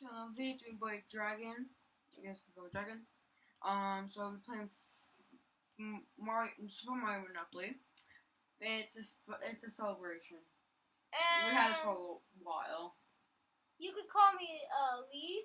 to another video doing by Dragon. You guys can go with Dragon. Um, so we're playing F- Mario, Super Mario Monopoly. It's a, sp- it's a celebration. And We had this for a while. you could call me uh Leaf.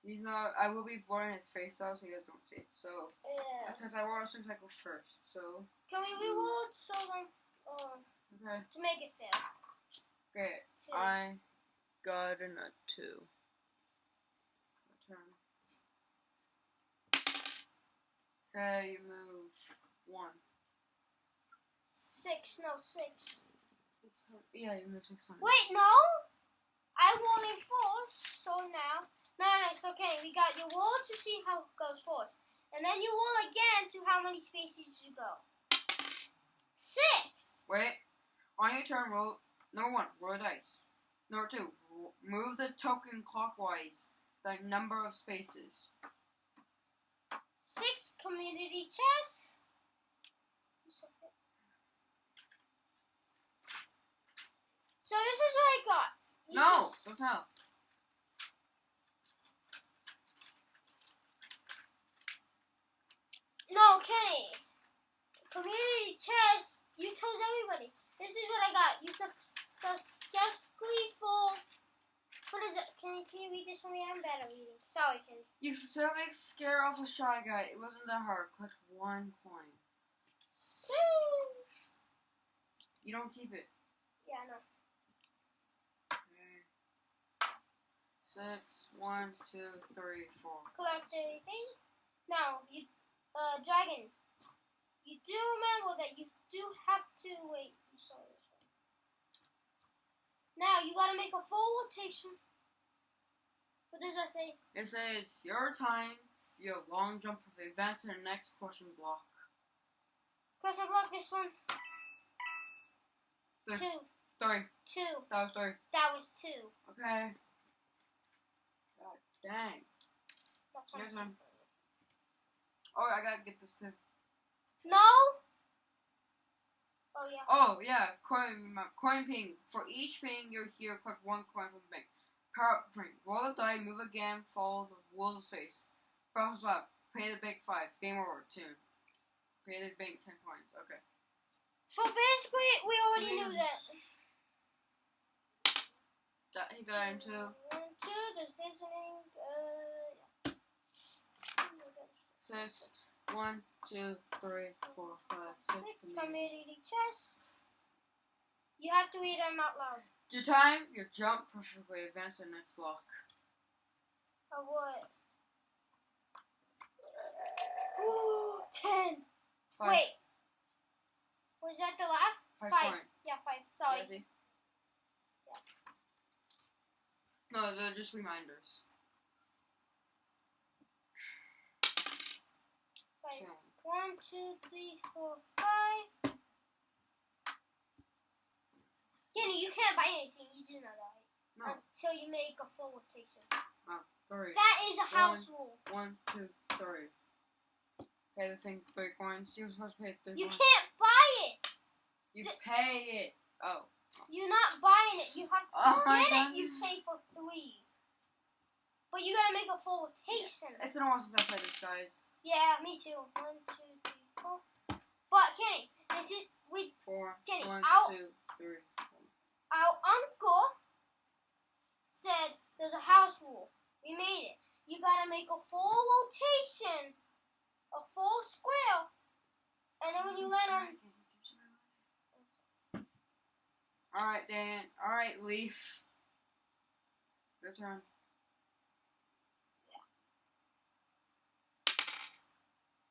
He's not. I will be blurring his face out so you guys don't see it. So Yeah. since I wore six cycles first. So Can we reload so them uh, okay, to make it fair? great. I got a nut two. My turn. Okay, you move one. Six, no six. Six Yeah, you move six hundred. Wait, no. I roll in first, so now. No, no, it's okay. We got you roll to see how it goes first, and then you roll again to how many spaces you go. Six. Wait. On your turn, roll. Number one, roll a dice. Number two, move the token clockwise the number of spaces. Six community chest. So this is what I got. You No, s- don't tell. No, Kenny. Community chest. You told everybody. This is what I got. You successfully for. What is it? Can you, can you read this for me? I'm bad at reading. Sorry, Kenny. You successfully scare off a shy guy. It wasn't that hard. Collect one coin. You don't keep it. Yeah, no. Okay. Six, one, two, three, four. Collect anything? Now, you, uh, dragon. You do remember that you do have to wait. This one. Now you gotta make a full rotation. What does that say? It says your time. Your long jump for the advance to the next question block. Question block this one. Three. Two. Three. Two. That was three. That was two. Okay. God dang. That's Here's mine. Oh, I gotta get this too. No. Oh yeah. Oh yeah, coin coin ping. For each ping you're here, collect one coin from the bank. Power. Roll the die, move again, follow the wheel of space. Press left. Pay the bank five. Game over. Two. Pay the bank ten coins. Okay. So basically, we already knew that. That he got into. One, two. Just visiting. Uh. yeah. Six. One, two, three, four, five, six. Six seven, eight. community chest. You have to read them out loud. Your time, your jump perfectly advance to the next block. Of what? Ten. Five. Wait. Was that the last? Five, Five. Yeah, five. Sorry. Yeah? No, they're just reminders. Five. One, two, three, four, five. Kenny, you can't buy anything. You do that, right? No. Until you make a full rotation. Oh, three. That is a house rule. One, two, three. Pay the thing three coins. You're supposed to pay three You coins. can't buy it. You th- pay it. Oh. You're not buying it. You have to Oh get God. it. You pay for three. But you gotta make a full rotation. It's been a while since I played this, guys. Yeah, me too. One, two, three, four. But Kenny, this is we. Four. Kenny, One, I'll- two, three. Our uncle said there's a house rule. We made it. You gotta make a full rotation, a full square, and then when you land on. Alright, Dan. Alright, Leaf. Your turn.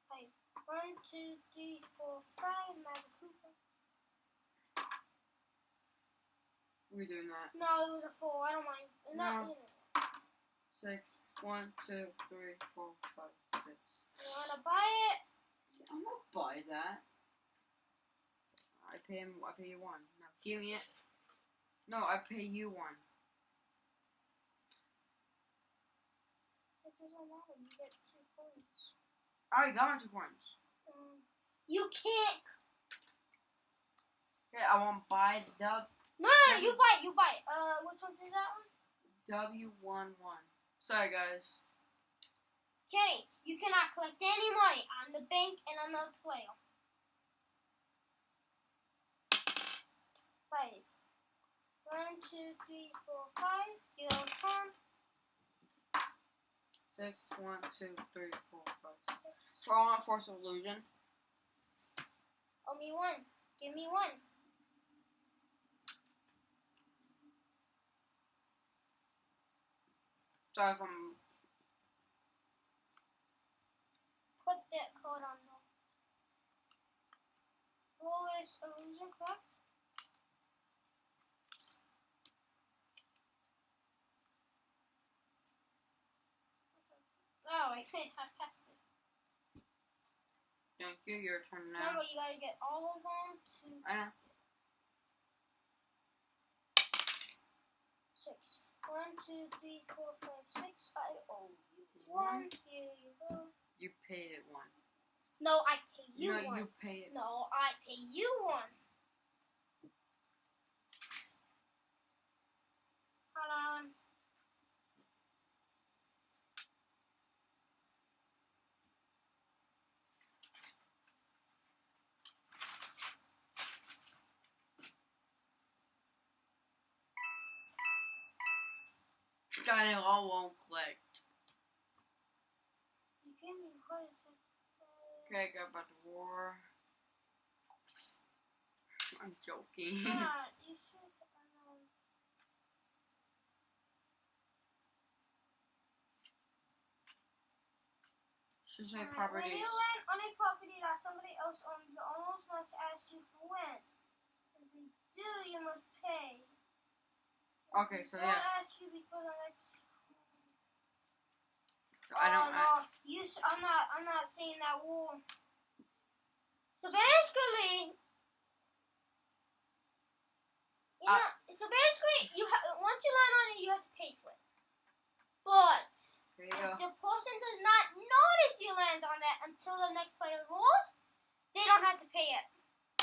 Five. One, two, three, four, five. Magic We're doing that. No, it was a four. I don't mind. No. No. Six. One, two, three, four, five, six. you wanna buy it? I'm gonna buy that. I pay him. I pay you one. No, give me it. No, I pay you one. It doesn't matter. You get two points. I got my two points. Um, you can't. Okay, I won't buy the No, no, no, you buy it. You buy it. Uh, which one is that one? W one one. Sorry guys. Kenny, you cannot collect any money on the bank and on the whale. Five. One, two, three, four, five. Your turn. Six, one, two, three, four, five, six. So I want Forest of Illusion. Me one. Give me one. If I'm Put that code on the Flawless illusion, correct? Oh, wait, I passed it. thank you, your turn now. Remember, you gotta get all of them to I know. six. One, two, three, four, five, six. I owe you one. Here you go. You paid it one. No, I pay you no, one. you pay it. No, I pay you one. Hold on. God, it all won't click. You gave me what is it? Okay, go back war. I'm joking. God, you should. Um, Should say property. When you land on a property that somebody else owns, the owners must ask you for rent. If they do, you must pay. Okay, so yeah. ask you before the next. I don't. Um, oh, uh, no, you. Sh- I'm not. I'm not seeing that wall. So basically, you Uh, know, so basically, you ha- once you land on it, you have to pay for it. But the person does not notice you land on that until the next player rolls, they don't have to pay it,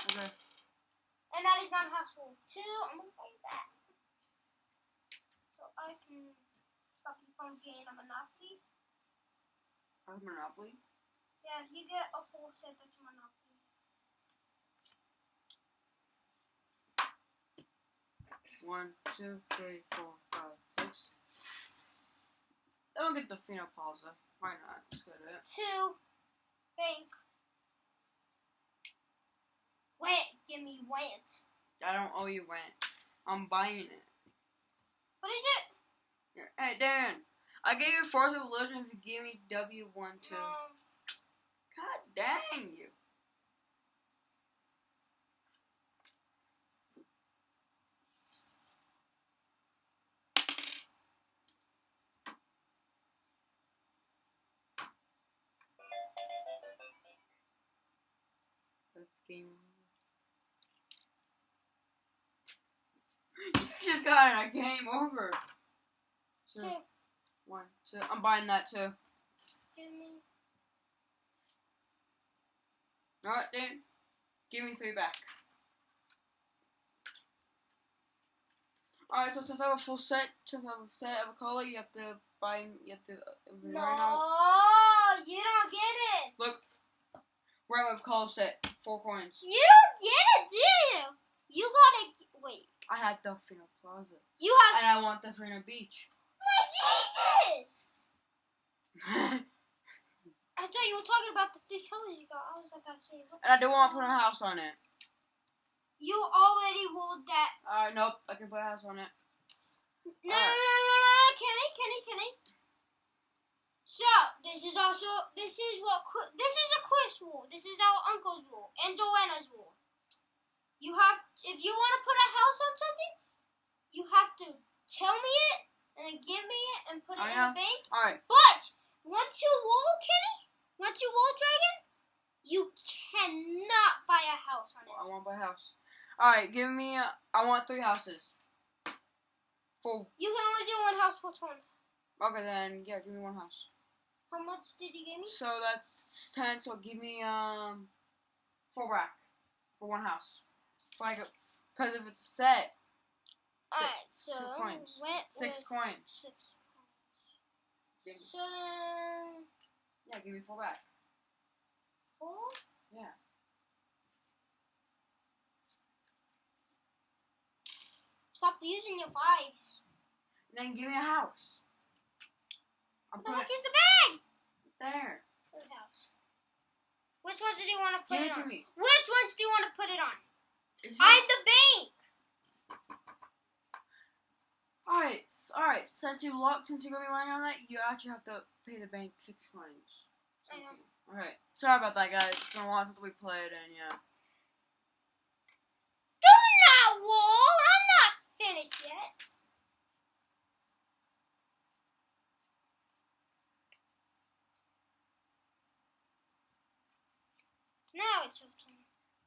Okay. and that is not house rule two. I'm gonna play that, so I can stop you from getting a monopoly. How's Monopoly? Yeah, if you get a full set, that's monopoly. One, two, three, four, five, six. I don't get the Fino Plaza. Why not? Let's get it. Two, bank. Wait, give me rent. I don't owe you rent. I'm buying it. What is it? Hey, Dan. I gave you Forest of Illusion if you give me W1, 2. Um, God dang you. Game over. You just got a game over. Two, two. One, two. I'm buying that too. Alright, dude. Give me three back. Alright, so since I have a full set, since I have a set of a color, you have to buy, you have to, uh, No, right you don't get it. look, right with color set, four coins. You don't get it, do you? You gotta wait. I had Delfino Plaza. You have. And I want the Delfino Beach. Jesus! I thought you were talking about the three colors you got. I was about to say. And I don't want to put a house on it. You already rolled that. Alright, nope, I can put a house on it. No, no, no, no, no, no, Kenny, Kenny, Kenny. So this is also this is what this is a quiz rule. This is our uncle's rule and Joanna's rule. You have if you want to put a house on something, you have to tell me it and then give me it and put it in the bank. Alright, But once you roll, Kenny, once you roll Dragon, you cannot buy a house on it. I want to buy a house. Alright, give me, uh, I want three houses. Four. You can only do one house per turn. Okay, then, yeah, give me one house. How much did you give me? So that's ten. So give me um four rack for one house. For like, a, cause if it's a set, Alright, so two coins. went Six coins. six coins. So then yeah, give me four back. four. Yeah. Stop using your fives. And then give me a house. I'll What the heck is the bag? there. House. Which ones do you want to put Give it it to on? me. Which ones do you want to put it on? I'm the bank. Alright, alright. Since you locked, since you're gonna be running on that, you actually have to pay the bank six coins. Alright. Sorry about that, guys. It's been a while since we played, and yeah. Do not wall. I'm not finished yet. Now it's your turn.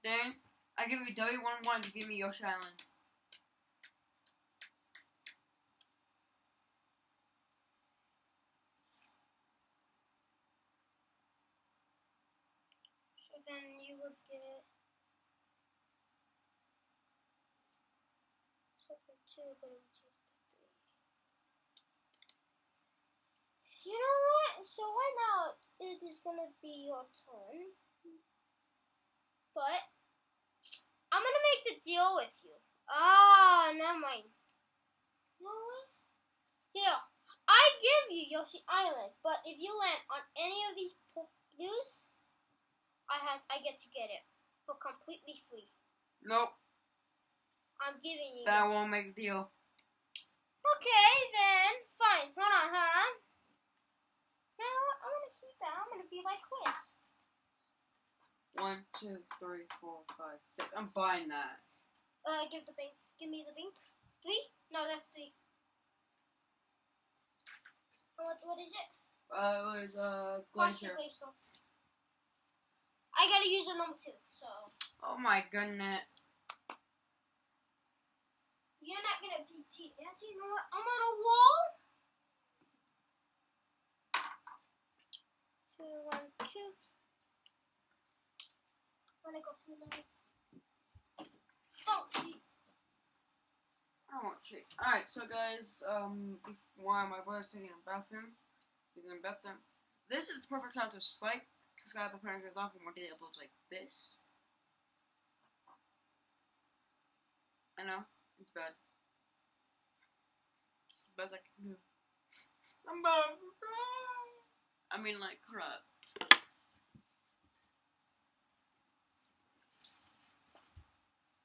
Then I give you W one one to give me Yoshi Island. So then you would get You know what? So right now it is gonna be your turn, but I'm gonna make the deal with you. Ah, never mind. You know what? Here, I give you Yoshi Island, but if you land on any of these blues, I have I get to get it for completely free. Nope. I'm giving you. That this. won't make the deal. Okay, then fine. Hold on, hold on. You know what? I'm gonna keep that. I'm gonna be like Chris. One, two, three, four, five, six. I'm buying that. Uh, give the bank. Give me the bank. Three? No, that's three. What? What is it? Uh, it was uh glacier. Glacier. I gotta use a number two, so Oh my goodness. You're not gonna be. Actually, you know what? I'm on a wall. Two, one, two. Gonna go to the. Don't cheat. I won't cheat. Alright, so guys, um, while my brother's taking a bathroom, he's in the bathroom. This is the perfect time to swipe. Just gotta put parents off and one day it uploads like this. I know, it's bad. It's the best I can do. I'm about to cry. I mean, like, crap.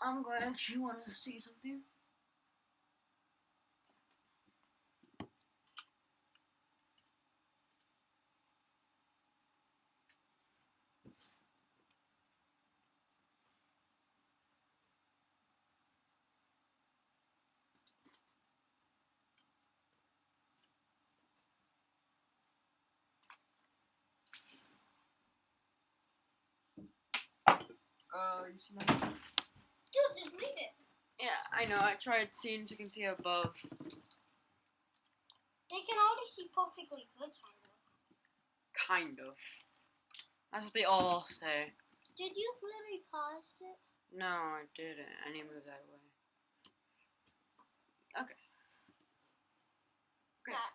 I'm glad you want to see something. You see my Dude, just leave it. Yeah, I know. I tried seeing if you can see above. They can already see perfectly good, kind of. Kind of. That's what they all say. Did you literally pause it? No, I didn't. I need to move that away. Okay. Okay. That.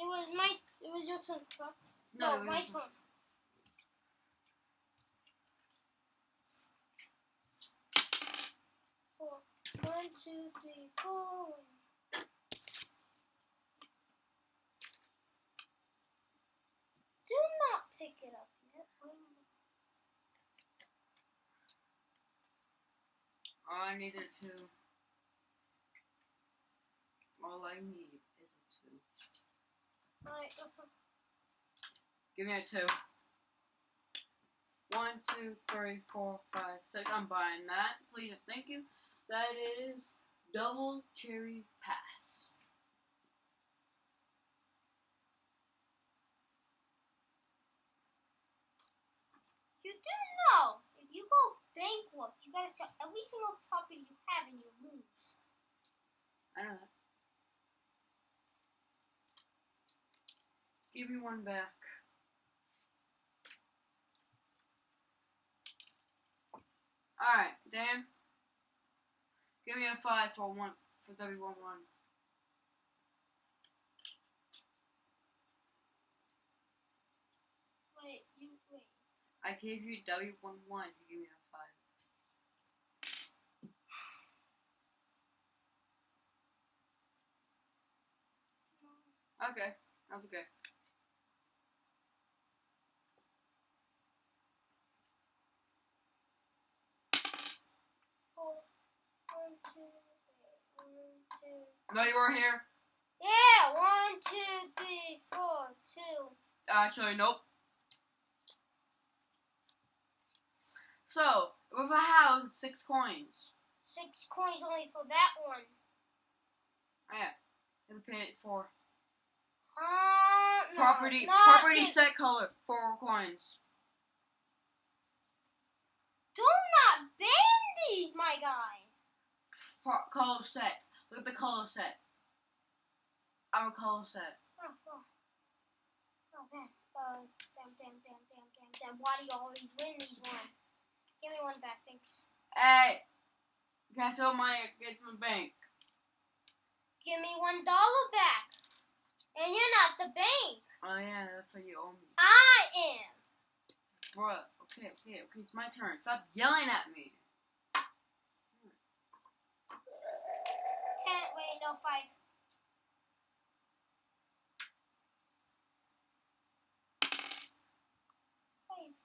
It was my. It was your turn, correct? No, No, my turn. Four. One, two, three, four. Do not pick it up yet. I needed to. All I need is a two. Alright. Give me a two. One, two, three, four, five, six. I'm buying that. Please thank you. That is double cherry pass. You do know if you go bankrupt, you gotta sell every single property you have and you lose. I know that. Give me one back. Alright, Dan. Give me a five for one for W11. Wait, you wait. I gave you W11 if you give me a 5. Okay, that's okay. Four, one, two, wait, one, two. No, you weren't here. Yeah, one, two, three, four, two. Actually, nope. So, with a house, it's six coins. Six coins only for that one. Yeah. You have to pay it for Uh, property. not property it. set color. Four coins. Do not ban these, my guy. Pro- color set. Look at the color set. I'm color set. Oh, oh. Oh, damn. Uh, damn, damn, damn, damn, damn, damn. Why do you always win these ones? Give me one back, thanks. Hey, can I sell my get from the bank? Give me one dollar back. And you're not the bank. Oh yeah, that's what you owe me, I am. bruh. Okay, okay, okay. It's my turn. Stop yelling at me. No, five. Five.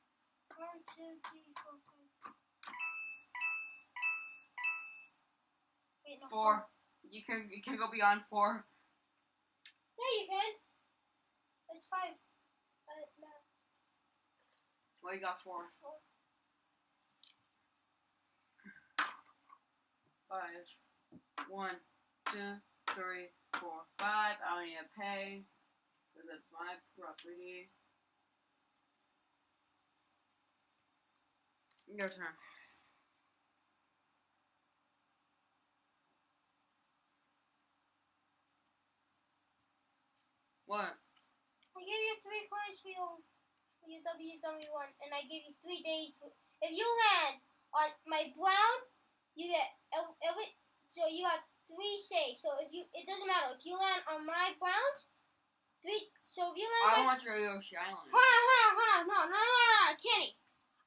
One, two, three, four, five. Wait, no, Four. You can you can go beyond four. Yeah, you can. It's five. Uh, no, Well, you got four. four. Five. One, two, three, four, five. I don't need to pay because it's my property. Your turn. What? I gave you three coins for your, for your WW1, and I gave you three days. For, if you land on my brown, you get ev- every. So you got three saves. So if you, it doesn't matter if you land on my browns. Three. So if you land. I on don't want your Yoshi Island. Hold on, hold on, hold on. No, no, no, no, no, Kenny.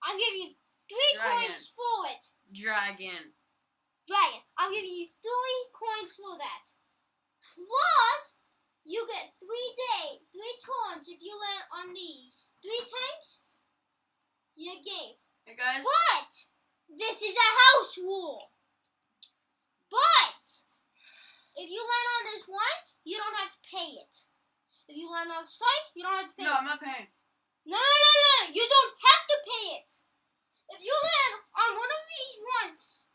I'll give you three Dragon. coins for it. Dragon. Dragon. I'll give you three coins for that. Plus, you get three day, three turns if you land on these. Three times, you game. Hey guys. But this is a house rule. But if you land on this once, you don't have to pay it. If you land on this twice, you don't have to pay No, it. I'm not paying. No, no, no, no, no. You don't have to pay it. If you land on one of these once,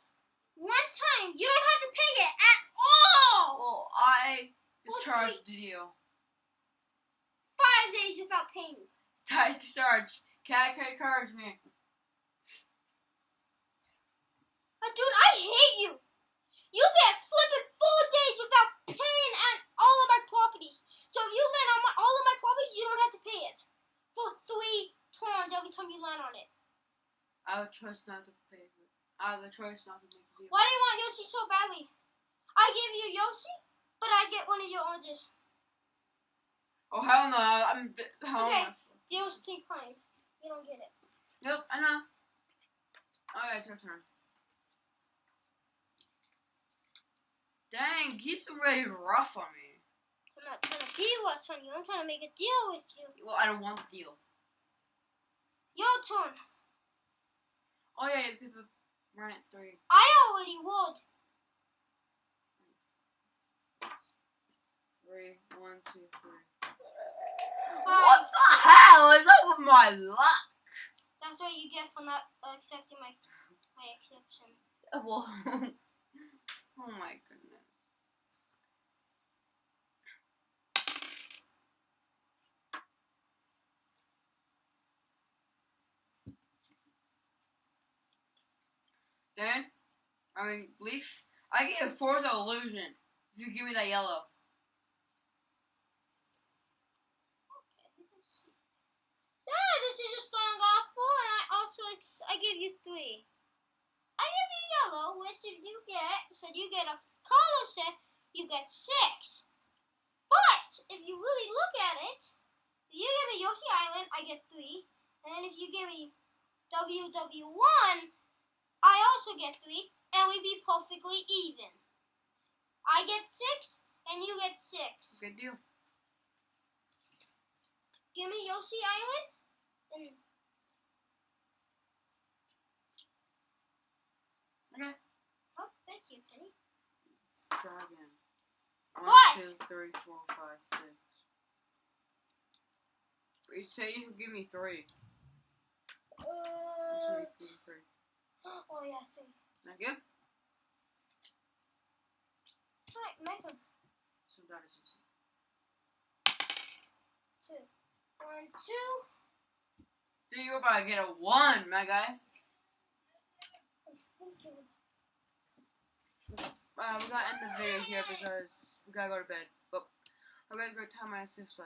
one time, you don't have to pay it at all. Well, I Well, discharged the deal. Five days without paying. I discharged. Cat credit cards me. Uh, dude, I hate you. You get flipping four days without paying at all of my properties. So if you land on my, all of my properties, you don't have to pay it for three turns every time you land on it. I have a choice not to pay for it. I have a choice not to make the deal. Why do you want Yoshi so badly? I give you Yoshi, but I get one of your oranges. Oh hell no! I'm hell Okay. no. Deal's kind. You don't get it. Nope, I know. Alright, it's your turn. Dang, he's really rough on me. I'm not trying to be rough on you. I'm trying to make a deal with you. Well, I don't want the deal. Your turn. Oh yeah, you have to rent three. I already rolled. Three, one, two, three. Five. What the hell is up with my luck? That's what you get for not accepting my my exception. Well, oh my goodness. Dan, I mean, Leaf, I a Forza Illusion if you give me that yellow. Yeah, this is a strong offer, and I also I give you three. I give you yellow, which if you get, so you get a color said you get six. But if you really look at it, if you give me Yoshi Island, I get three. And then if you give me WW1, I also get three, and we be perfectly even. I get six, and you get six. Good deal. Give me Yoshi Island, and Okay. oh, thank you, Penny. Let's try again. One, What? two, three, four, five, six. You say you give me three. Uh, oh. Not good? Alright, make them So that is easy. two. One, two. Do you about to get a one, my guy? Uh, we gotta end the video here because we gotta go to bed. But I'm gonna go tell my sister.